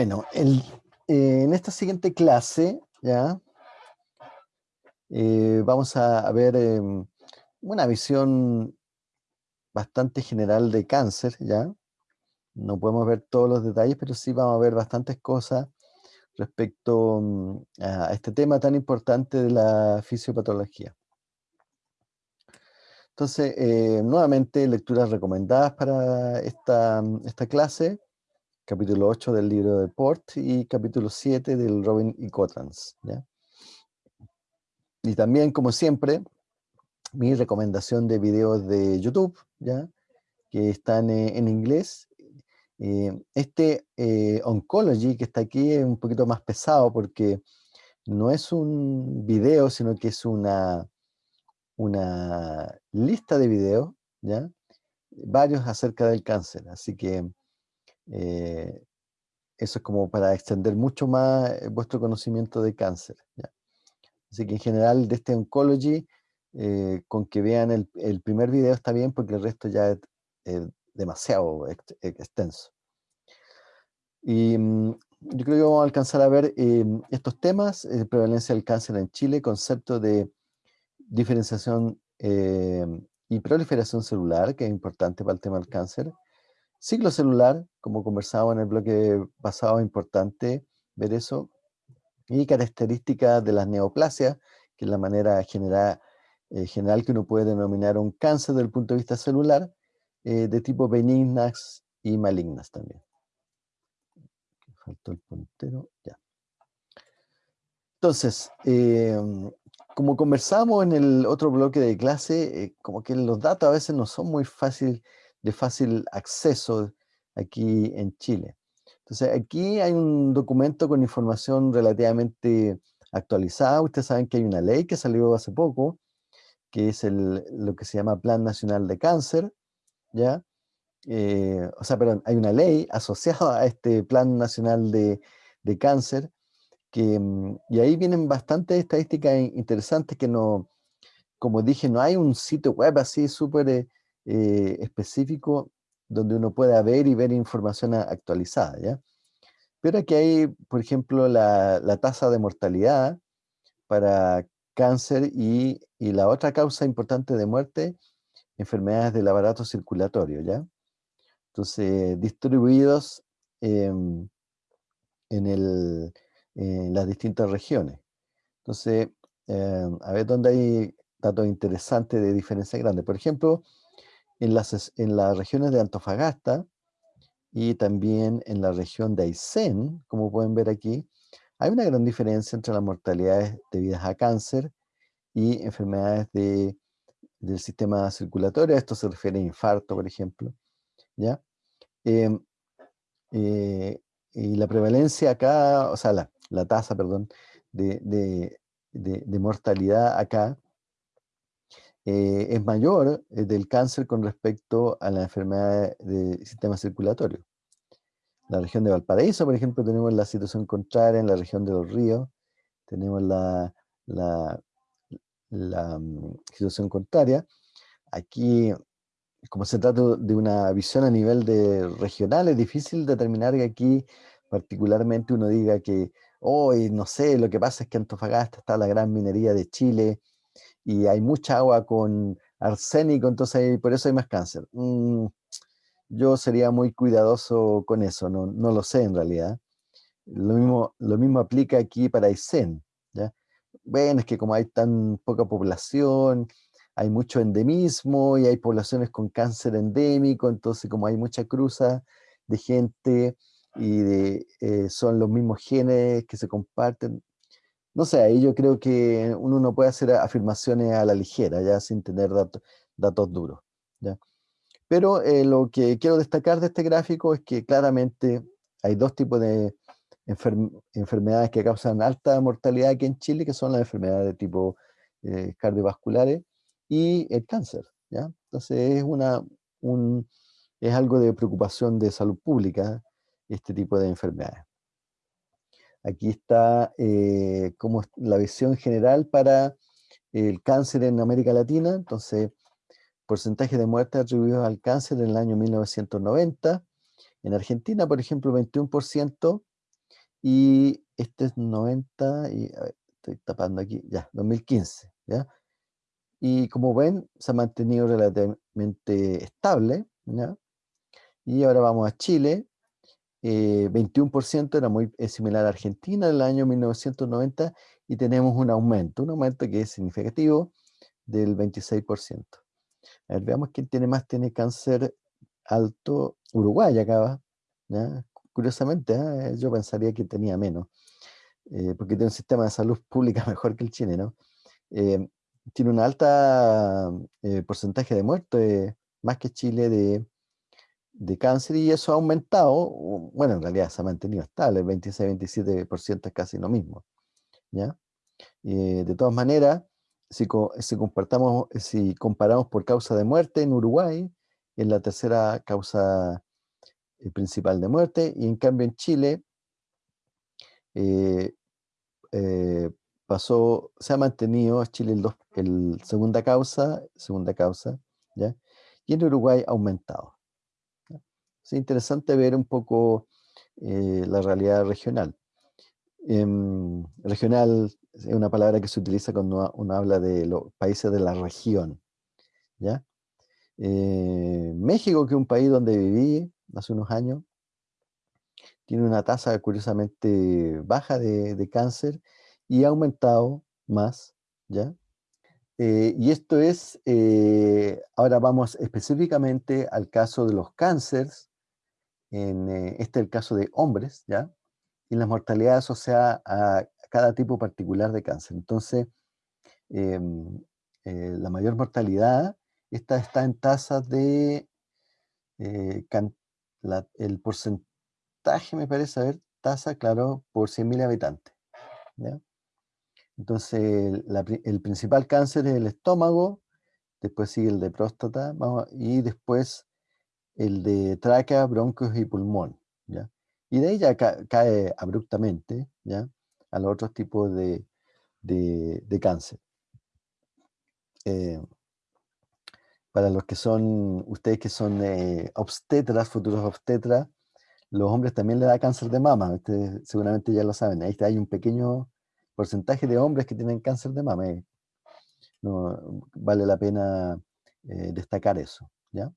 Bueno, eh, en esta siguiente clase, ¿ya? Eh, vamos a, ver em, una visión bastante general de cáncer, ¿ya? No podemos ver todos los detalles, pero sí vamos a ver bastantes cosas respecto mm, a este tema tan importante de la fisiopatología. Entonces, eh, nuevamente, lecturas recomendadas para esta, esta clase capítulo 8 del libro de Port y capítulo 7 del Robin y Cotrans. Y también, como siempre, mi recomendación de videos de YouTube, ¿ya? que están eh, en inglés. Eh, este eh, Oncology que está aquí es un poquito más pesado porque no es un video, sino que es una, una lista de videos, ¿ya? varios acerca del cáncer. Así que eh, eso es como para extender mucho más eh, vuestro conocimiento de cáncer. Así que en general de este Oncology, eh, con que vean el, primer video está bien porque el resto ya es, demasiado extenso. Y mm, yo creo que vamos a alcanzar a ver estos temas, prevalencia del cáncer en Chile, concepto de diferenciación y proliferación celular, que es importante para el tema del cáncer, Ciclo celular, como conversábamos en el bloque pasado, importante ver eso. Y características de las neoplasias, que es la manera general, eh, general que uno puede denominar un cáncer desde el punto de vista celular, eh, de tipo benignas y malignas también. Faltó el puntero, ya. Entonces, em, como conversamos en el otro bloque de clase, eh, como que los datos a veces no son muy fáciles de fácil acceso aquí en Chile. Entonces, aquí hay un documento con información relativamente actualizada. Ustedes saben que hay una ley que salió hace poco, que es el, lo que se llama Plan Nacional de Cáncer, ¿ya? Eh, o sea, perdón, hay una ley asociada a este Plan Nacional de, Cáncer, que, mm, y ahí vienen bastantes estadísticas interesantes que no, como dije, no hay un sitio web así súper eh, eh, específico donde uno pueda ver y ver información actualizada, ¿ya? Pero aquí hay, por ejemplo, la, tasa de mortalidad para cáncer y, la otra causa importante de muerte, enfermedades del aparato circulatorio, ¿ya? Entonces, distribuidos en, las distintas regiones. Entonces, em, a ver dónde hay datos interesantes de diferencia grande. Por ejemplo, en las, en las regiones de Antofagasta y también en la región de Aysén, como pueden ver aquí, hay una gran diferencia entre las mortalidades debidas a cáncer y enfermedades de, del sistema circulatorio. Esto se refiere a infarto, por ejemplo. ¿ya? Em, eh, y la prevalencia acá, o sea, la, la tasa, perdón, de, de, de mortalidad acá eh, es mayor eh, del cáncer con respecto a la enfermedad del sistema circulatorio. En la región de Valparaíso, por ejemplo, tenemos la situación contraria, en la región de los ríos tenemos la, la, mm, situación contraria. Aquí, como se trata de una visión a nivel de regional, es difícil determinar que aquí particularmente uno diga que hoy, no sé, lo que pasa es que Antofagasta está la gran minería de Chile, y hay mucha agua con arsénico, entonces por eso hay más cáncer. Mm, yo sería muy cuidadoso con eso, no, no, lo sé en realidad. Lo mismo, lo mismo aplica aquí para Aysén. ¿ya? Bueno, es que como hay tan poca población, hay mucho endemismo y hay poblaciones con cáncer endémico, entonces como hay mucha cruza de gente y de, eh, son los mismos genes que se comparten, no sé, ahí yo creo que uno no puede hacer afirmaciones a la ligera, ya sin tener datos duros. ¿ya? Pero eh, lo que quiero destacar de este gráfico es que claramente hay dos tipos de enfermedades que causan alta mortalidad aquí en Chile, que son las enfermedades de tipo eh, cardiovasculares y el cáncer. ¿ya? Entonces es, una, un, es algo de preocupación de salud pública este tipo de enfermedades. Aquí está eh, como la visión general para el cáncer en América Latina. Entonces, porcentaje de muertes atribuidos al cáncer en el año 1990, En Argentina, por ejemplo, 21% y este es 90 y estoy tapando aquí, ya, 2015, ¿ya? Y como ven, se ha mantenido relativamente estable. Y ahora vamos a Chile, 21% eh, era muy similar a Argentina en el año 1990 y tenemos un aumento, un aumento que es significativo del 26%. A ver, veamos quién tiene más, tiene cáncer alto, Uruguay acaba, curiosamente, ¿eh? yo pensaría que tenía menos, eh, porque tiene un sistema de salud pública mejor que el chileno. tiene un alta porcentaje de muerte, más que Chile, de de cáncer y eso ha aumentado, bueno, en realidad se ha mantenido estable, el 26-27% es casi lo mismo, ¿ya? de todas maneras, si, si, compartamos, si comparamos por causa de muerte en Uruguay, es la tercera causa eh, principal de muerte, y en cambio en Chile eh, eh, pasó, se ha mantenido Chile el, dos, el segunda causa, segunda causa, ¿ya? y en Uruguay ha aumentado. Es interesante ver un poco eh, la realidad regional. Em, regional es una palabra que se utiliza cuando uno habla de los países de la región. ¿ya? Eh, México, que es un país donde viví hace unos años, tiene una tasa curiosamente baja de, cáncer y ha aumentado más, ¿ya? Eh, y esto es, ahora vamos específicamente al caso de los cánceres en, eh, este es el caso de hombres, ¿ya? Y la mortalidad asociada a cada tipo particular de cáncer. Entonces, em, eh, la mayor mortalidad esta está en tasas de, eh, el porcentaje me parece, a ver, tasa, claro, por 100.000 habitantes. ¿ya? Entonces, el principal cáncer es el estómago, después sigue el de próstata, y después el de tráquea, bronquios y pulmón, ¿ya? Y de ahí ya cae abruptamente, ¿ya? A los otros tipos de, de, cáncer. Eh, para los que son, ustedes que son eh, obstetras, futuros obstetras, los hombres también le da cáncer de mama, ustedes seguramente ya lo saben, ahí hay un pequeño porcentaje de hombres que tienen cáncer de mama, eh. no, vale la pena destacar eso, ¿ya?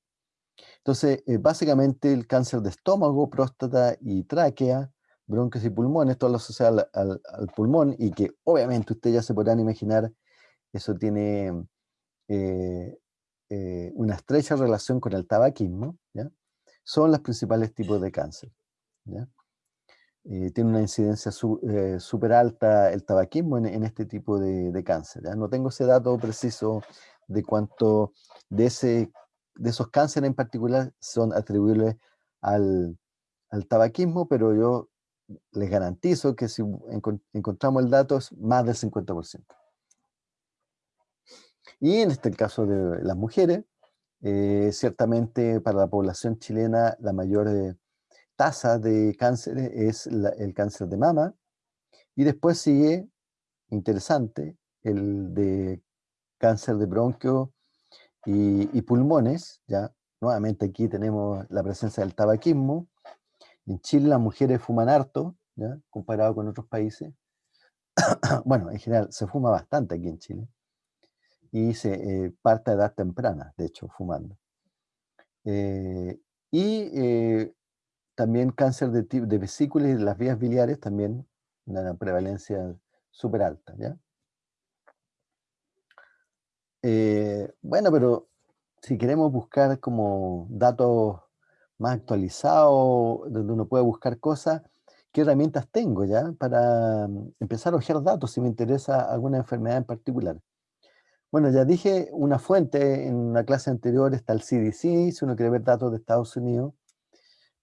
Entonces, eh, básicamente el cáncer de estómago, próstata y tráquea, bronquios y pulmones, todo lo asociado al, pulmón y que obviamente ustedes ya se podrán imaginar, eso tiene eh, eh, una estrecha relación con el tabaquismo, son los principales tipos de cáncer. tiene una incidencia súper alta el tabaquismo en, este tipo de, de cáncer. No tengo ese dato preciso de cuánto de ese de esos cánceres en particular son atribuibles al, tabaquismo, pero yo les garantizo que si encontramos el dato es más del 50%. Y en este caso de las mujeres, eh, ciertamente para la población chilena la mayor eh, tasa de cáncer es el cáncer de mama, y después sigue, interesante, el de cáncer de bronquio y, pulmones, ya nuevamente aquí tenemos la presencia del tabaquismo. En Chile las mujeres fuman harto, ¿ya? comparado con otros países. bueno, en general se fuma bastante aquí en Chile. Y se eh, parte a edad temprana, de hecho, fumando. Eh, y eh, también cáncer de, de vesículas y de las vías biliares, también una prevalencia súper alta. ¿ya? Eh, bueno, pero si queremos buscar como datos más actualizados, donde uno puede buscar cosas, ¿qué herramientas tengo ya para mm, empezar a ojear datos si me interesa alguna enfermedad en particular? Bueno, ya dije una fuente en una clase anterior, está el CDC, si uno quiere ver datos de Estados Unidos,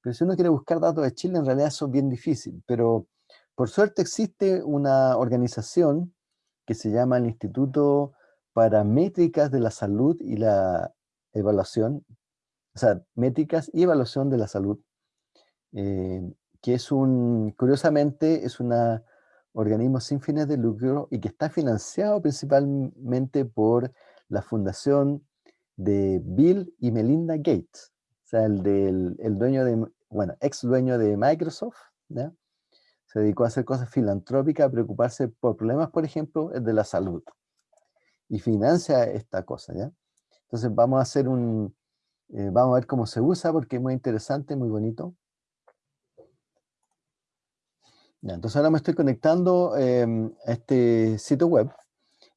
pero si uno quiere buscar datos de Chile, en realidad eso es bien difícil, pero por suerte existe una organización que se llama el Instituto para de la salud y la evaluación, o sea, métricas y evaluación de la salud, eh, que es un, curiosamente, es un organismo sin fines de lucro y que está financiado principalmente por la fundación de Bill y Melinda Gates, o sea, el, del, el dueño de bueno, ex dueño de Microsoft, ¿ya? se dedicó a hacer cosas filantrópicas, a preocuparse por problemas, por ejemplo, de la salud. Y financia esta cosa, ¿ya? Entonces vamos a hacer un, eh, vamos a ver cómo se usa porque es muy interesante, muy bonito. Ya, entonces ahora me estoy conectando em, a este sitio web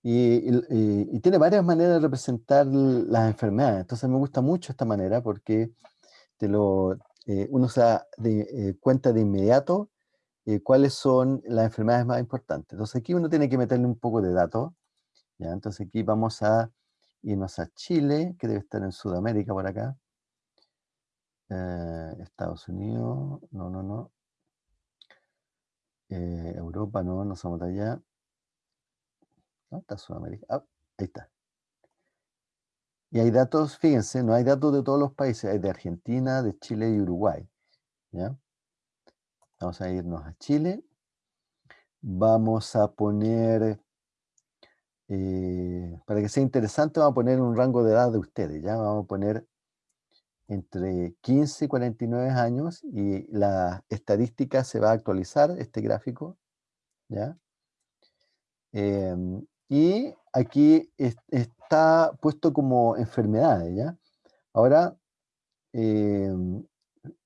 y, tiene varias maneras de representar las enfermedades. Entonces me gusta mucho esta manera porque te lo, eh, uno se da de, eh, cuenta de inmediato eh, cuáles son las enfermedades más importantes. Entonces aquí uno tiene que meterle un poco de datos. ¿Ya? Entonces aquí vamos a irnos a Chile, que debe estar en Sudamérica por acá. Eh, Estados Unidos, no, no, no. Eh, Europa, no, no somos de allá. ¿Dónde está Sudamérica? Ah, ahí está. Y hay datos, fíjense, no hay datos de todos los países, hay de Argentina, de Chile y Uruguay. ¿ya? Vamos a irnos a Chile. Vamos a poner, eh, para que sea interesante, vamos a poner un rango de edad de ustedes, ¿ya? Vamos a poner entre 15 y 49 años y la estadística se va a actualizar, este gráfico, ¿ya? Em, y aquí está puesto como enfermedades, ¿ya? Ahora, em,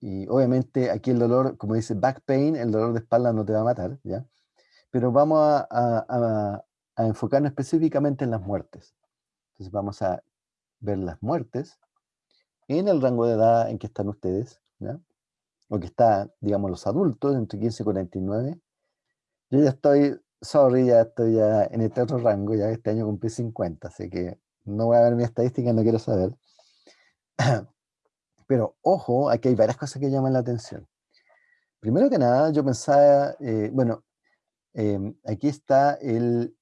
y obviamente aquí el dolor, como dice back pain, el dolor de espalda no te va a matar, ¿ya? Pero vamos a, enfocarnos específicamente en las muertes. Entonces vamos a ver las muertes en el rango de edad en que están ustedes, ¿ya? O que está, digamos, los adultos, entre 15 y 49. Yo ya estoy, sorry, ya estoy ya en este otro rango, ya este año cumplí 50, así que no voy a ver mi estadística, no quiero saber. Pero ojo, aquí hay varias cosas que llaman la atención. Primero que nada, yo pensaba, eh, bueno, em, aquí está el,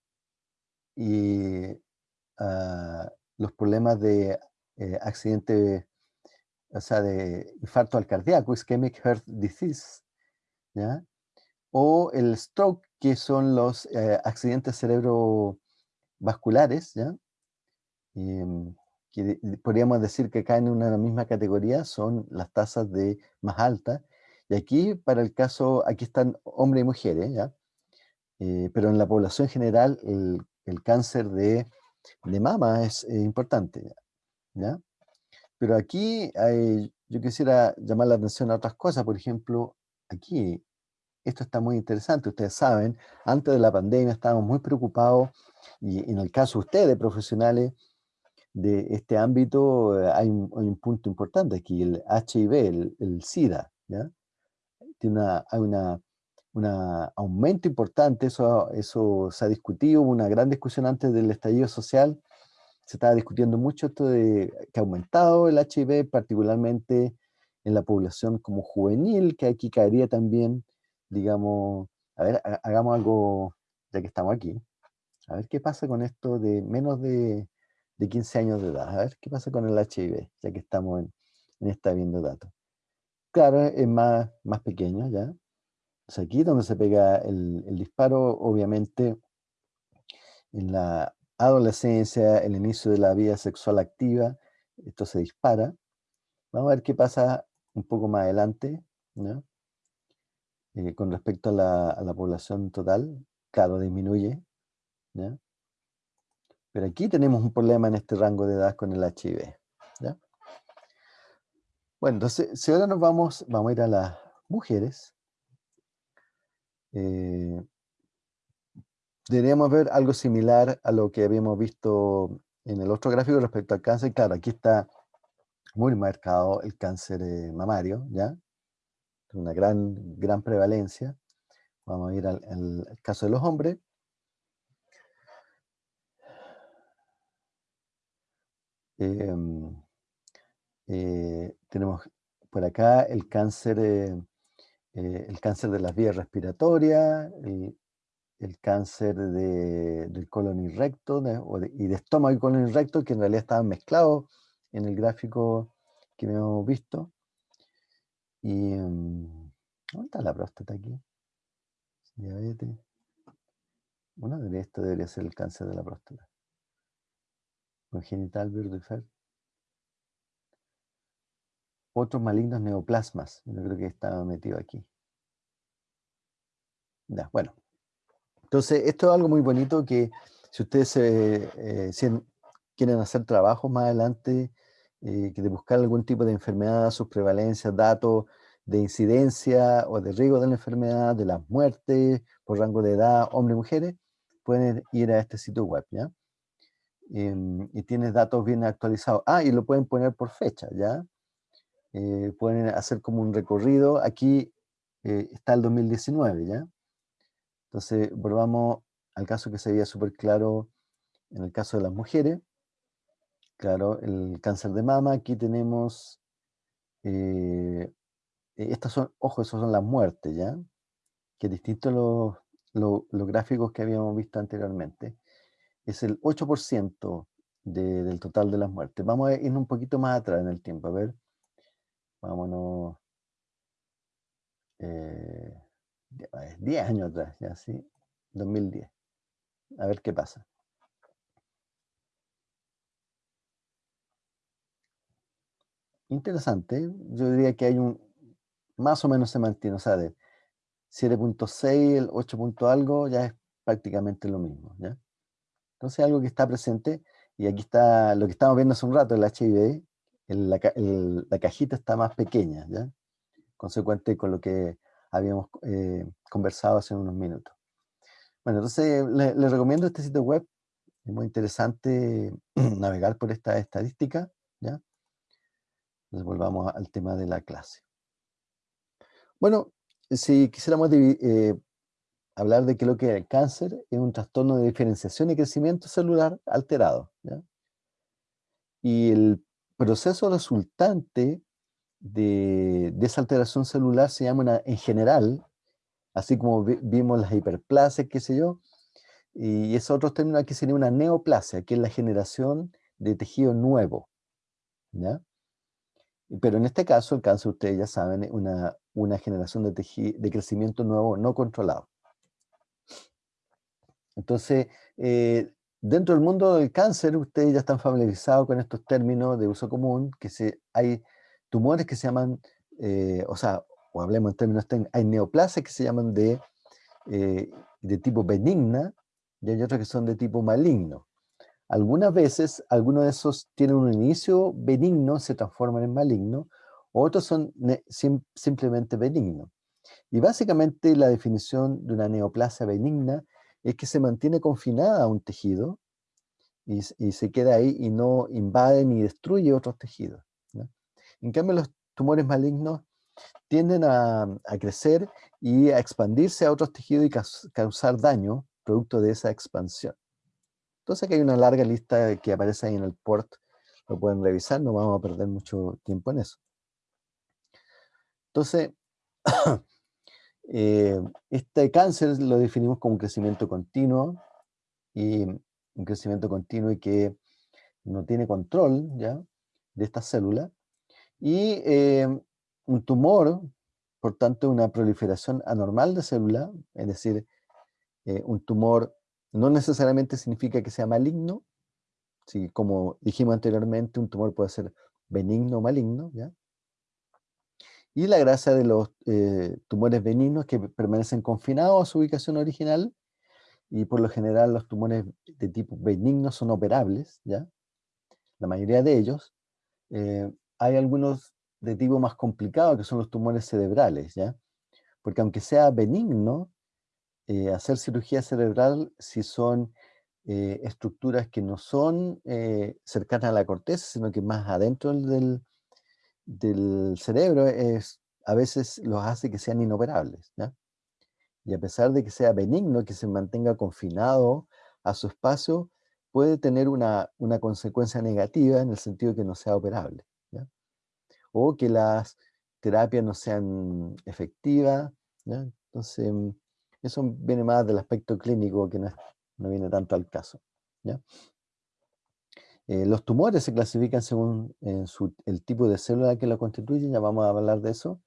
ah, los problemas de eh, accidente, o sea, de infarto al cardíaco, ischemic heart disease, ¿ya? O el stroke, que son los eh, accidentes cerebrovasculares, ¿ya? Em, que podríamos decir que caen en una misma categoría, son las tasas de más altas. Y aquí, para el caso, aquí están hombres y mujeres, ¿ya? Eh, pero en la población general, el, cáncer de, de, mama es importante, ¿ya? Pero aquí hay, yo quisiera llamar la atención a otras cosas, por ejemplo, aquí, esto está muy interesante, ustedes saben, antes de la pandemia estábamos muy preocupados, y en el caso de ustedes, profesionales, de este ámbito eh, hay un, punto importante aquí, el HIV, el, SIDA. Tiene una, hay una, un aumento importante, eso, eso se ha discutido, hubo una gran discusión antes del estallido social, se estaba discutiendo mucho esto de que ha aumentado el HIV, particularmente en la población como juvenil, que aquí caería también, digamos, a ver, hagamos algo, ya que estamos aquí, a ver qué pasa con esto de menos de de 15 años de edad. A ver qué pasa con el HIV, ya que estamos en, en esta viendo datos. Claro, es más, más pequeño ya. Aquí donde se pega el, disparo, obviamente, en la adolescencia, el inicio de la vida sexual activa, esto se dispara. Vamos a ver qué pasa un poco más adelante, eh, con respecto a la, población total, claro, disminuye. Pero aquí tenemos un problema en este rango de edad con el HIV. Bueno, entonces, si ahora nos vamos, vamos a ir a las mujeres, eh, deberíamos ver algo similar a lo que habíamos visto en el otro gráfico respecto al cáncer. Claro, aquí está muy marcado el cáncer eh, mamario, ¿ya? Una gran, gran prevalencia. Vamos a ir al caso de los hombres. Em, eh, tenemos por acá el cáncer, eh, el cáncer de las vías respiratorias, el, cáncer del colon y y de estómago y colon y que en realidad estaban mezclados en el gráfico que hemos visto. Y, em, ¿Dónde está la próstata aquí? Diabetes. Bueno, esto debería ser el cáncer de la próstata congenital Birdefeld. Otros malignos neoplasmas. Yo creo que estaba metido aquí. Bueno. Entonces, esto es algo muy bonito que si ustedes eh, quieren hacer trabajos más adelante, eh, que de buscar algún tipo de enfermedad, sus prevalencias, datos de incidencia o de riesgo de la enfermedad, de las muertes por rango de edad, hombres y mujeres, pueden ir a este sitio web, ¿ya? Em, y tienes datos bien actualizados. Ah, y lo pueden poner por fecha, ¿ya? Eh, pueden hacer como un recorrido. Aquí eh, está el 2019, ¿ya? Entonces, volvamos al caso que se veía súper claro en el caso de las mujeres. Claro, el cáncer de mama, aquí tenemos, eh, estas son, ojo, esas son las muertes, ¿ya? Que distinto a los, los, gráficos que habíamos visto anteriormente. Es el 8% del total de las muertes. Vamos a ir un poquito más atrás en el tiempo, a ver. Vámonos. Eh, 10 años atrás, ya sí, 2010. A ver qué pasa. Interesante, yo diría que hay un, más o menos se mantiene, o sea, de 7.6, el 8. algo, ya es prácticamente lo mismo, ¿ya? Entonces algo que está presente, y aquí está lo que estamos viendo hace un rato, el HIV, la, cajita está más pequeña, ¿ya? Consecuente con lo que habíamos eh, conversado hace unos minutos. Bueno, entonces les recomiendo este sitio web, es muy interesante navegar por esta estadística, ¿ya? Entonces volvamos al tema de la clase. Bueno, si quisiéramos eh, hablar de que lo que es el cáncer es un trastorno de diferenciación y crecimiento celular alterado. Y el proceso resultante de, esa alteración celular se llama en general, así como vimos las hiperplasias, qué sé yo, y ese otro término aquí sería una neoplasia, que es la generación de tejido nuevo. ¿ya? Pero en este caso, el cáncer, ustedes ya saben, es una, una generación de, de crecimiento nuevo no controlado. Entonces, eh, dentro del mundo del cáncer, ustedes ya están familiarizados con estos términos de uso común, que se, hay tumores que se llaman, eh, o sea, o hablemos en términos técnicos, hay neoplasias que se llaman de, eh, de tipo benigna, y hay otros que son de tipo maligno. Algunas veces, algunos de esos tienen un inicio benigno, se transforman en maligno, otros son simplemente benignos. Y básicamente la definición de una neoplasia benigna es que se mantiene confinada a un tejido y, se queda ahí y no invade ni destruye otros tejidos. En cambio, los tumores malignos tienden a, crecer y a expandirse a otros tejidos y causar daño producto de esa expansión. Entonces aquí hay una larga lista que aparece ahí en el port, lo pueden revisar, no vamos a perder mucho tiempo en eso. Entonces, eh, este cáncer lo definimos como un crecimiento continuo, y un crecimiento continuo y que no tiene control ya de estas células, y eh, un tumor, por tanto, una proliferación anormal de células, es decir, eh, un tumor no necesariamente significa que sea maligno, si, como dijimos anteriormente, un tumor puede ser benigno o maligno, ¿ya? Y la gracia de los eh, tumores benignos que permanecen confinados a su ubicación original, y por lo general los tumores de tipo benigno son operables, ¿ya? La mayoría de ellos. Eh, hay algunos de tipo más complicado que son los tumores cerebrales, ¿ya? Porque aunque sea benigno, eh, hacer cirugía cerebral si son estructuras que no son cercanas a la corteza, sino que más adentro del, del cerebro, es, a veces los hace que sean inoperables. Y a pesar de que sea benigno, que se mantenga confinado a su espacio, puede tener una, una consecuencia negativa en el sentido de que no sea operable. O que las terapias no sean efectivas. Entonces, eso viene más del aspecto clínico que no, viene tanto al caso. Eh, los tumores se clasifican según el tipo de célula que lo constituyen, ya vamos a hablar de eso.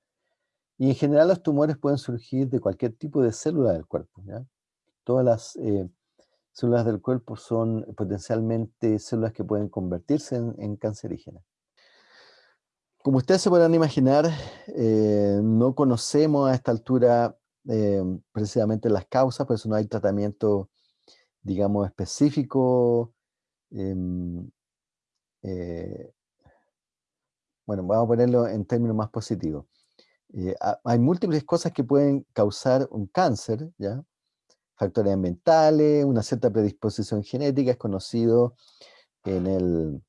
Y en general los tumores pueden surgir de cualquier tipo de célula del cuerpo. Todas las eh, células del cuerpo son potencialmente células que pueden convertirse en, en cancerígenas. Como ustedes se podrán imaginar, eh, no conocemos a esta altura eh, precisamente las causas, por eso no hay tratamiento, digamos, específico. Em, eh, bueno, vamos a ponerlo en términos más positivos. Eh, ha- hay múltiples cosas que pueden causar un cáncer. Factores ambientales, una cierta predisposición genética, es conocido en el,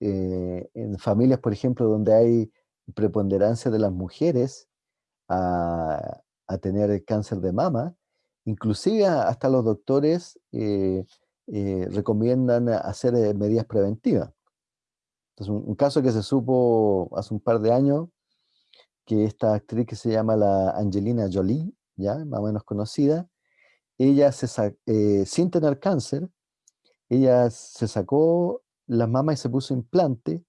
eh, en familias, por ejemplo, donde hay preponderancia de las mujeres a, tener cáncer de mama, inclusive hasta los doctores eh, recomiendan hacer eh, medidas preventivas. Entonces, un, un caso que se supo hace un par de años, que esta actriz que se llama la Angelina Jolie, ya más o menos conocida, ella se eh, sin tener cáncer, ella se sacó las mamas y se puso implante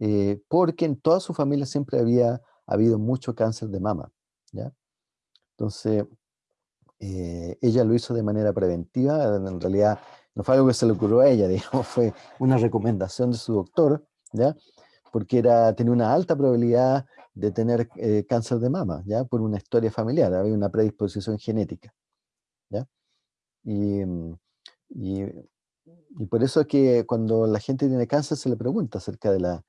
eh, porque en toda su familia siempre había habido mucho cáncer de mama, ¿ya? Entonces, eh, ella lo hizo de manera preventiva, en realidad no fue algo que se le ocurrió a ella, digamos, fue una recomendación de su doctor, ¿ya? Porque era, tenía una alta probabilidad de tener eh, cáncer de mama, ¿ya? Por una historia familiar, había una predisposición genética, ¿ya? Y, y por eso es que cuando la gente tiene cáncer se le pregunta acerca de la,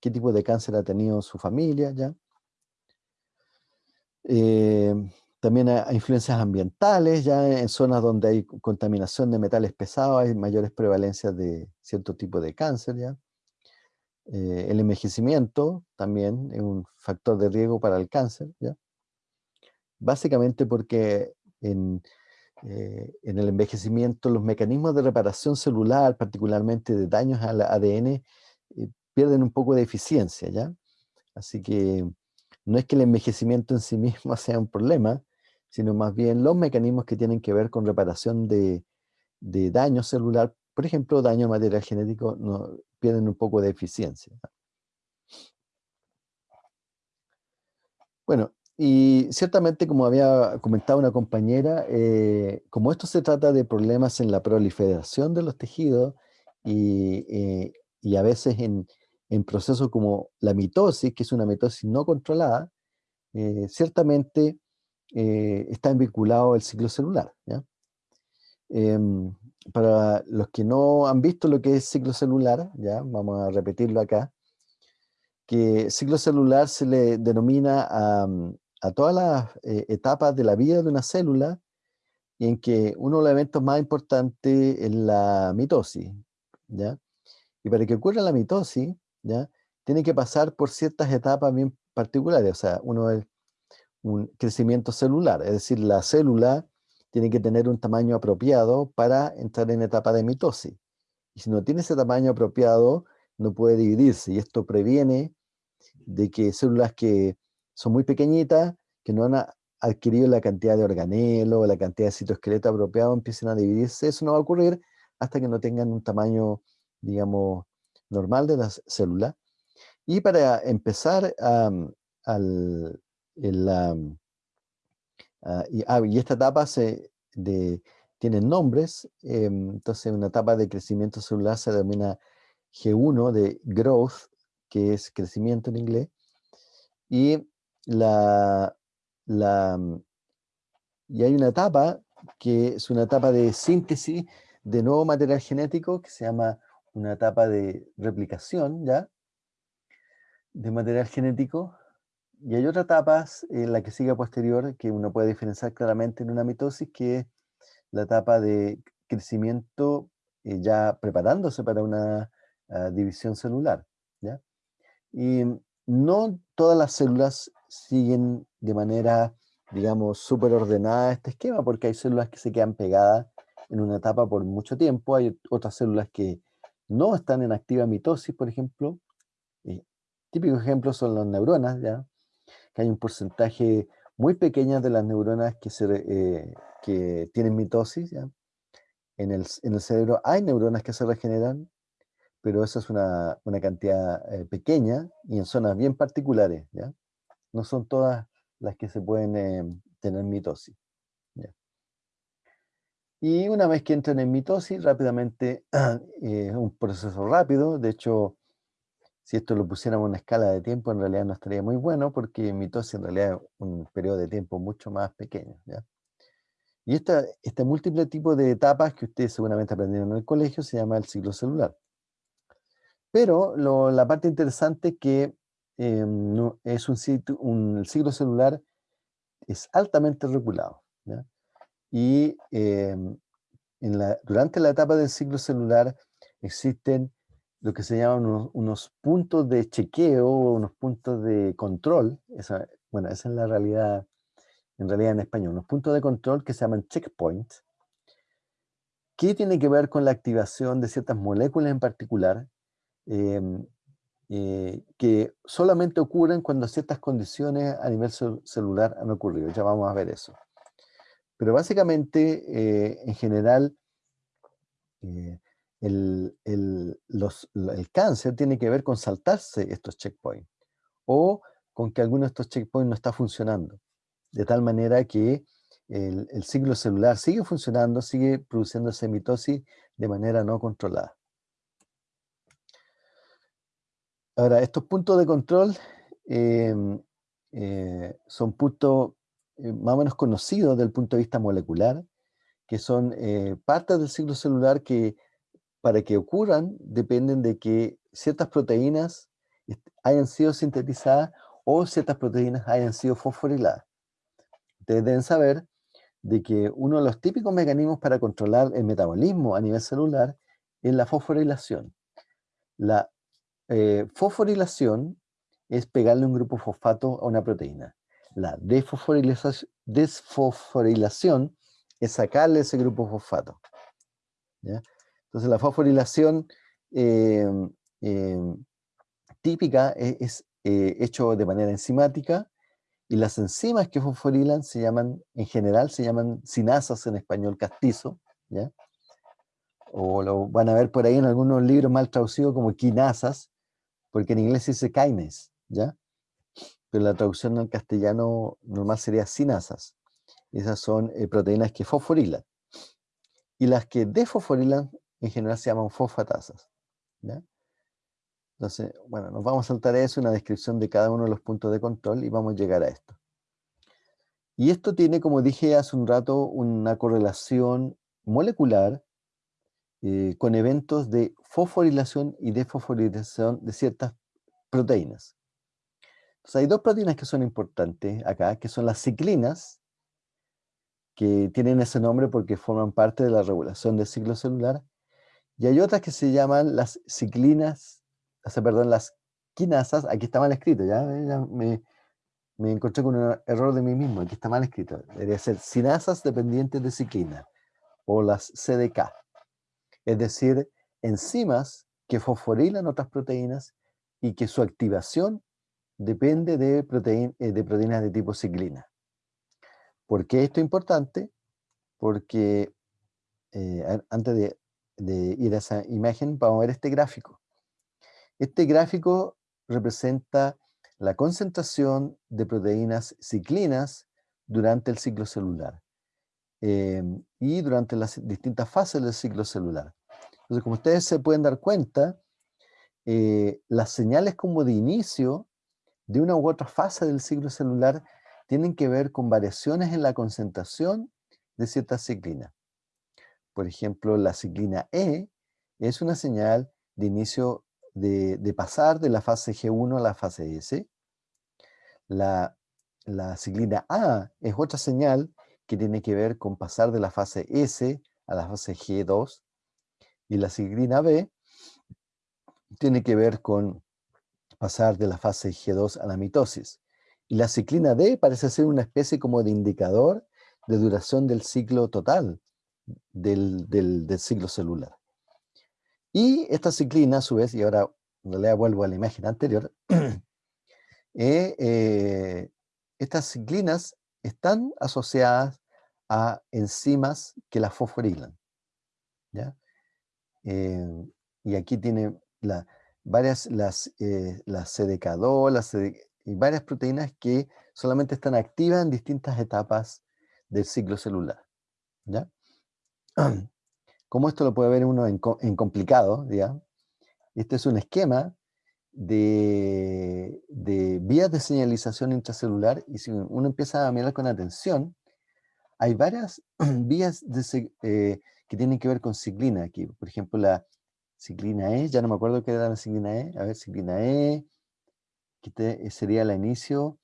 qué tipo de cáncer ha tenido su familia, ¿ya? Eh, también a, influencias ambientales, ya en zonas donde hay co- contaminación de metales pesados hay mayores prevalencias de cierto tipo de cáncer, ¿ya? Eh, el envejecimiento también es un factor de riesgo para el cáncer, ¿ya? Básicamente porque en, eh, en el envejecimiento los mecanismos de reparación celular, particularmente de daños al ADN, eh, pierden un poco de eficiencia, ¿ya? Así que no es que el envejecimiento en sí mismo sea un problema, sino más bien los mecanismos que tienen que ver con reparación de, de daño celular, por ejemplo, daño material genético, no, pierden un poco de eficiencia. Bueno, y ciertamente, como había comentado una compañera, eh, como esto se trata de problemas en la proliferación de los tejidos y, eh, y a veces en, en procesos como la mitosis, que es una mitosis no controlada, eh, ciertamente eh, está vinculado el ciclo celular. ¿ya? Em, para los que no han visto lo que es ciclo celular, ya vamos a repetirlo acá, que ciclo celular se le denomina a, mm, a todas las eh, etapas de la vida de una célula en que uno de los eventos más importantes es la mitosis, ¿ya? Y para que ocurra la mitosis, ¿ya? Tiene que pasar por ciertas etapas bien particulares, o sea, uno es un crecimiento celular, es decir, la célula tiene que tener un tamaño apropiado para entrar en etapa de mitosis. Y si no tiene ese tamaño apropiado, no puede dividirse, y esto previene de que células que son muy pequeñitas, que no han a- adquirido la cantidad de organelo, la cantidad de citoesqueleto apropiado, empiecen a dividirse. Eso no va a ocurrir hasta que no tengan un tamaño, digamos, normal de las células. Y para empezar, am, al, el, am, ah, y, ah, y esta etapa se, de, tiene nombres, em, entonces una etapa de crecimiento celular se denomina G1 de growth, que es crecimiento en inglés, y, la, mm, y hay una etapa que es una etapa de síntesis de nuevo material genético que se llama una etapa de replicación, ¿ya? De material genético. Y hay otra etapa, en la que sigue posterior, que uno puede diferenciar claramente en una mitosis, que es la etapa de crecimiento eh, ya preparándose para una ah, división celular, ¿ya? Y no todas las células siguen de manera, digamos, súper ordenada este esquema, porque hay células que se quedan pegadas en una etapa por mucho tiempo, hay otras células que no están en activa mitosis, por ejemplo. y típicos ejemplos son las neuronas, ¿ya? Que hay un porcentaje muy pequeño de las neuronas que, eh, que tienen mitosis. ¿ya? En, el, en el cerebro hay neuronas que se regeneran, pero esa es una, una cantidad eh, pequeña y en zonas bien particulares, ¿ya? No son todas las que se pueden eh, tener mitosis. Y una vez que entran en mitosis, rápidamente, es un proceso rápido, de hecho, Si esto lo pusiéramos en una escala de tiempo, en realidad no estaría muy bueno, porque mitosis en realidad es un periodo de tiempo mucho más pequeño. Y esta, este múltiple tipo de etapas que ustedes seguramente aprendieron en el colegio se llama el ciclo celular. Pero la parte interesante es que em, es un, un, ciclo celular es altamente regulado. Y em, en la, durante la etapa del ciclo celular existen lo que se llaman unos, puntos de chequeo, unos puntos de control. Esa, bueno, esa es la realidad, en realidad en español, unos puntos de control que se llaman checkpoints, que tiene que ver con la activación de ciertas moléculas en particular, em, eh, que solamente ocurren cuando ciertas condiciones a nivel celular han ocurrido. Ya vamos a ver eso. Pero básicamente, eh, en general, eh, el, cáncer tiene que ver con saltarse estos checkpoints o con que alguno de estos checkpoints no está funcionando. De tal manera que el, el ciclo celular sigue funcionando, sigue produciendo mitosis de manera no controlada. Ahora, estos puntos de control em, eh, son puntos eh, más o menos conocidos desde el punto de vista molecular, que son eh, partes del ciclo celular que para que ocurran dependen de que ciertas proteínas hayan sido sintetizadas o ciertas proteínas hayan sido fosforiladas. Ustedes deben saber de que uno de los típicos mecanismos para controlar el metabolismo a nivel celular es la fosforilación. La eh, fosforilación es pegarle un grupo fosfato a una proteína. La desfosforilación es sacarle ese grupo fosfato. Entonces la fosforilación em, em, típica e-, es, eh, hecho de manera enzimática y las enzimas que fosforilan se llaman, en general se llaman sinasas en español castizo, o lo van a ver por ahí en algunos libros mal traducidos como quinasas, porque en inglés dice kinase, ¿ya? Pero la traducción en castellano normal sería sinasas. Esas son eh, proteínas que fosforilan. Y las que desfosforilan en general se llaman fosfatasas. ¿ya? Entonces, bueno, nos vamos a saltar a eso, una descripción de cada uno de los puntos de control y vamos a llegar a esto. Y esto tiene, como dije hace un rato, una correlación molecular eh, con eventos de fosforilación y desfosforilación de ciertas proteínas. Entonces hay dos proteínas que son importantes acá, que son las ciclinas, que tienen ese nombre porque forman parte de la regulación del ciclo celular, y hay otras que se llaman las ciclinas, o sea, perdón, las quinasas, aquí está mal escrito, ya, me, me, encontré con un error de mí mismo, aquí está mal escrito, debería ser sinasas dependientes de ciclina, o las CDK es decir, enzimas que fosforilan otras proteínas y que su activación depende de, eh, proteínas de tipo ciclina. ¿Por qué esto es importante? Porque eh, antes de, de, ir a esa imagen, vamos a ver este gráfico. Este gráfico representa la concentración de proteínas ciclinas durante el ciclo celular eh, y durante las distintas fases del ciclo celular. Entonces, como ustedes se pueden dar cuenta, eh, las señales como de inicio de una u otra fase del ciclo celular tienen que ver con variaciones en la concentración de ciertas ciclinas. Por ejemplo, la ciclina E es una señal de inicio de, pasar de la fase G1 a la fase S. La, ciclina A es otra señal que tiene que ver con pasar de la fase S a la fase G2 y la ciclina B tiene que ver con pasar de la fase G2 a la mitosis. Y la ciclina D parece ser una especie como de indicador de duración del ciclo total del, ciclo celular. Y esta ciclina, a su vez, y ahora en realidad vuelvo a la imagen anterior, eh, eh, estas ciclinas están asociadas a enzimas que las fosforilan. ¿ya? Eh, y aquí tiene varias, las, las CDK2 y varias proteínas que solamente están activas en distintas etapas del ciclo celular. ¿ya? Como esto lo puede ver uno en, complicado, ¿ya? este es un esquema de, vías de señalización intracelular y si uno empieza a mirar con atención, hay varias vías eh, que tienen que ver con ciclina aquí. Por ejemplo, la ciclina E, ya no me acuerdo qué era la ciclina E. A ver, ciclina E, que sería el inicio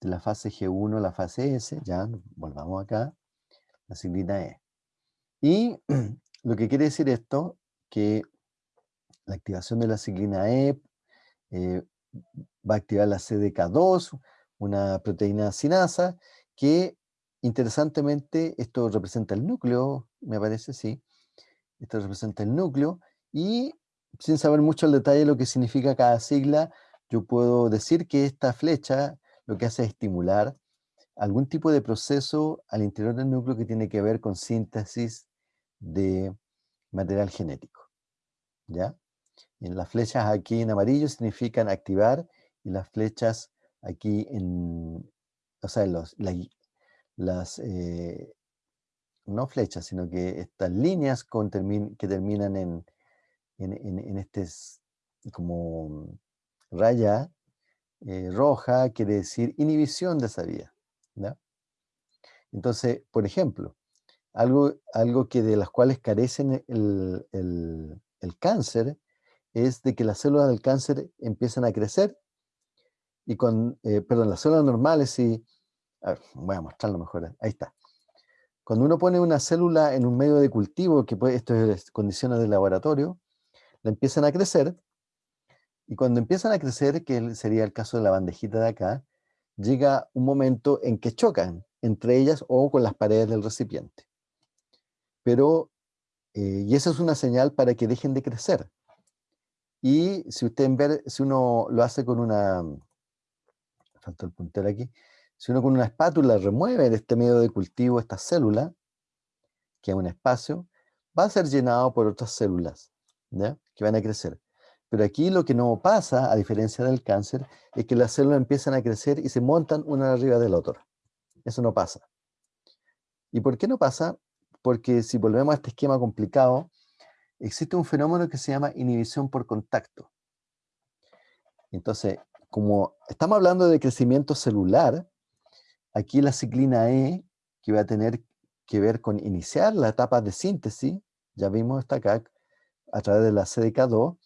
de la fase G1, la fase S. Ya, volvamos acá. La ciclina E. Y lo que quiere decir esto, que la activación de la ciclina E eh, va a activar la CDK2, una proteína sinasa, que interesantemente esto representa el núcleo, me parece, sí. Esto representa el núcleo y sin saber mucho el detalle de lo que significa cada sigla, yo puedo decir que esta flecha lo que hace es estimular algún tipo de proceso al interior del núcleo que tiene que ver con síntesis de material genético. ¿Ya? En las flechas aquí en amarillo significan activar y las flechas aquí en, o sea, las, eh, no flechas, sino que estas líneas que terminan en, en, este como raya eh, roja, quiere decir inhibición de esa vía. Entonces, por ejemplo, algo, algo que de las cuales carecen el, el cáncer es de que las células del cáncer empiezan a crecer y con, eh, perdón, las células normales y, voy a mostrarlo mejor, ahí está. Cuando uno pone una célula en un medio de cultivo, que esto es condiciones de laboratorio, la empiezan a crecer, y cuando empiezan a crecer, que sería el caso de la bandejita de acá, llega un momento en que chocan entre ellas o con las paredes del recipiente. Pero, eh, y esa es una señal para que dejen de crecer. Y si usted ver, si uno lo hace con una, falta el puntero aquí, si uno con una espátula remueve de este medio de cultivo esta célula, que es un espacio, va a ser llenado por otras células, que van a crecer. Pero aquí lo que no pasa, a diferencia del cáncer, es que las células empiezan a crecer y se montan una arriba de la otra. Eso no pasa. ¿Y por qué no pasa? Porque si volvemos a este esquema complicado, existe un fenómeno que se llama inhibición por contacto. Entonces, como estamos hablando de crecimiento celular, aquí la ciclina E, que va a tener que ver con iniciar la etapa de síntesis, ya vimos esta acá, a través de la CDK2,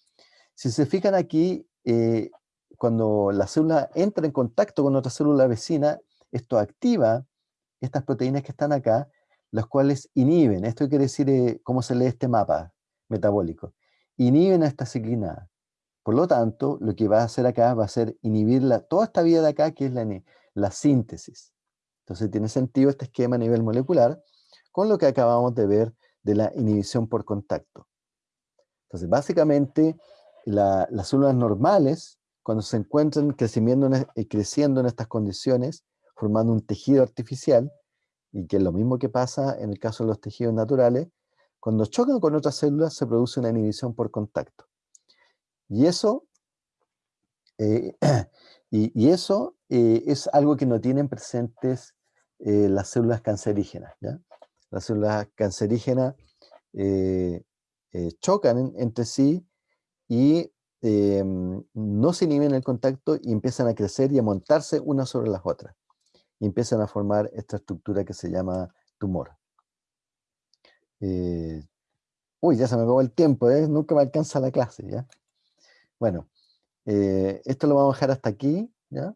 si se fijan aquí, eh, cuando la célula entra en contacto con otra célula vecina, esto activa estas proteínas que están acá, las cuales inhiben, esto quiere decir eh, cómo se lee este mapa, metabólico, inhiben a esta ciclina Por lo tanto, lo que va a hacer acá va a ser inhibir toda esta vía de acá, que es la, la síntesis. Entonces tiene sentido este esquema a nivel molecular con lo que acabamos de ver de la inhibición por contacto. Entonces, básicamente, las células normales, cuando se encuentran creciendo en, eh, creciendo en estas condiciones, formando un tejido artificial, y que es lo mismo que pasa en el caso de los tejidos naturales, cuando chocan con otras células se produce una inhibición por contacto. Y eso, eh, y, eso eh, es algo que no tienen presentes eh, las células cancerígenas. Las células cancerígenas chocan entre sí y em, no se inhiben el contacto y empiezan a crecer y a montarse unas sobre las otras. Empiezan a formar esta estructura que se llama tumor. Eh, uy, ya se me acabó el tiempo, ¿eh? nunca me alcanza la clase, ¿ya? Bueno, eh, esto lo vamos a dejar hasta aquí, ¿ya?